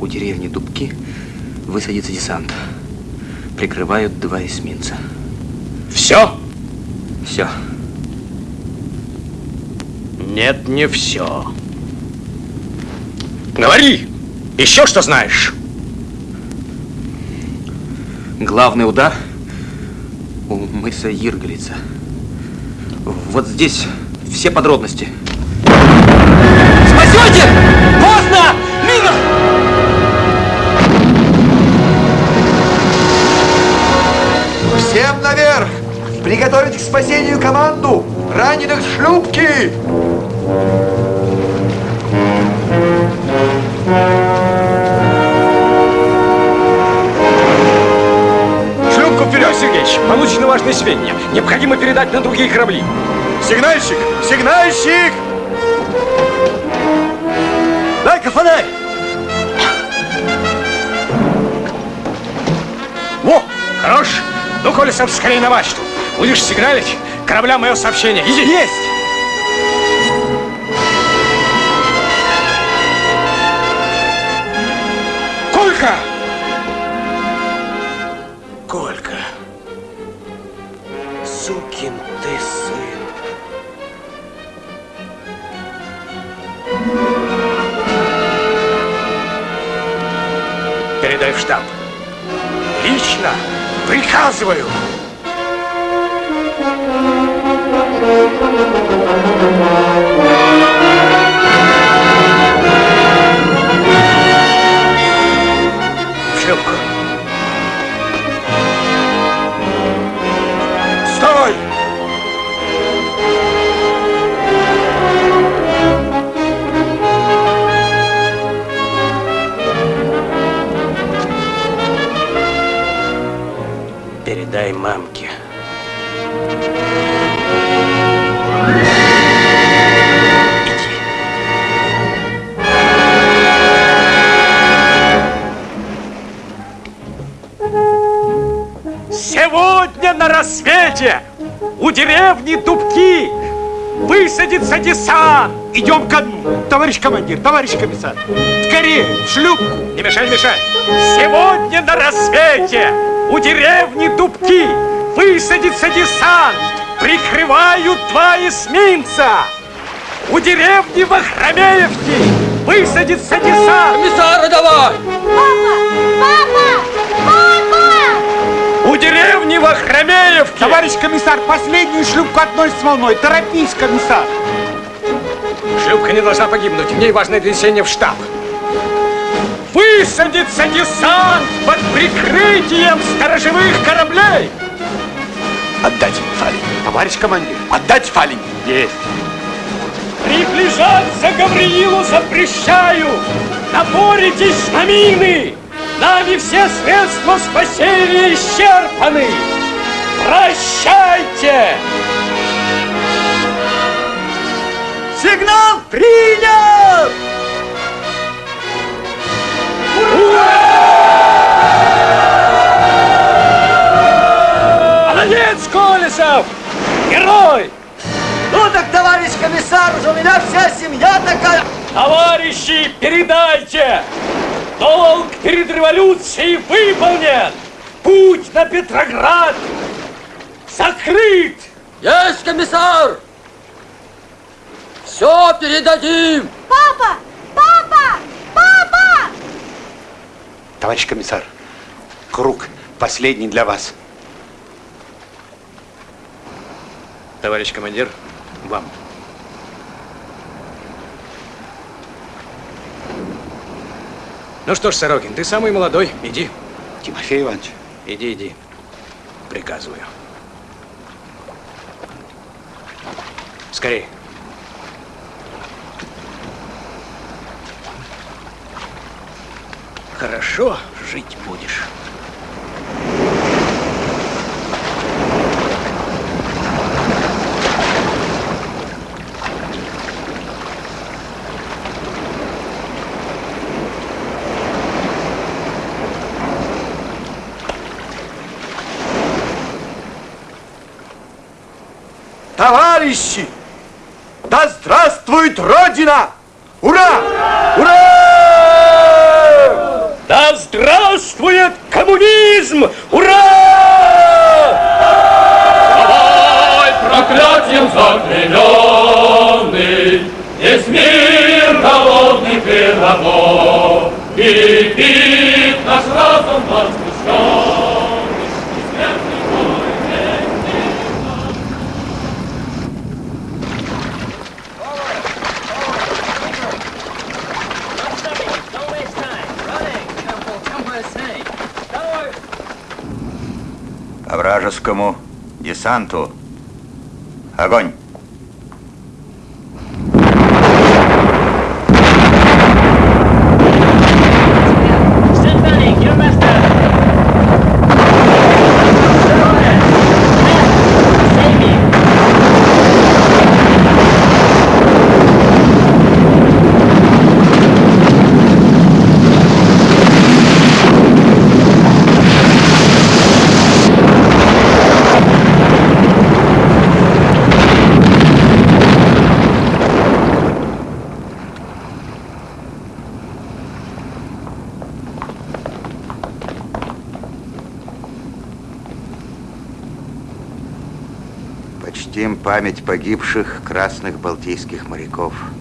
у деревни Дубки высадится десант. Прикрывают два эсминца. Все? Все. Нет, не все. Говори! Еще что знаешь? Главный удар у мыса Иргалица. Вот здесь все подробности. Спасете! Поздно! Мина! Всем наверх! Приготовить к спасению команду! Раненых шлюпки! Шлюпку вперед, Сергеевич! Получены важные сведения. Необходимо передать на другие корабли. Сигнальщик! Сигнальщик! Дай-ка фонарь! Во! Хорош! Ну, Колесов, скорее на мачту. Будешь сигналить, кораблям мое сообщение. Иди! Есть! Колька! Колька! Сукин ты сын! Передай в штаб. Лично приказываю. Передай мамке. На рассвете у деревни Дубки высадится десант. Идем ко дну. Товарищ командир, товарищ комиссар. Скорее, в шлюпку. Не мешай, не мешай. Сегодня на рассвете у деревни Дубки высадится десант. Прикрывают два эсминца. У деревни Вахромеевки высадится десант. Комиссара давай! Папа! Папа! У деревни Вахромеевки. Товарищ комиссар, последнюю шлюпку одной с волной. Торопись, комиссар. Шлюпка не должна погибнуть. В ней важное донесение в штаб. Высадится десант под прикрытием сторожевых кораблей. Отдать фалень. Товарищ командир, отдать фалень. Есть. Приближаться Гавриилу запрещаю! Напоритесь на мины! Нами все средства спасения исчерпаны! Прощайте! Сигнал принят! Молодец, Колесов! Герой! Ну так, товарищ комиссар, уже у меня вся семья такая. Товарищи, передайте! Долг перед революцией выполнен! Путь на Петроград закрыт! Есть, комиссар! Все передадим! Папа! Папа! Папа! Товарищ комиссар, круг последний для вас. Товарищ командир, вам. Ну что ж, Сорокин, ты самый молодой. Иди. Тимофей Иванович. Иди, иди. Приказываю. Скорей. Хорошо жить будешь. Товарищи! Да здравствует Родина! Ура! Ура! Да здравствует коммунизм! Ура! Давай проклятием заклеменный, Весь мир голодных и рабов, И пит наш разум возмущен, и смертный бой По вражескому десанту. Огонь! Память погибших красных балтийских моряков.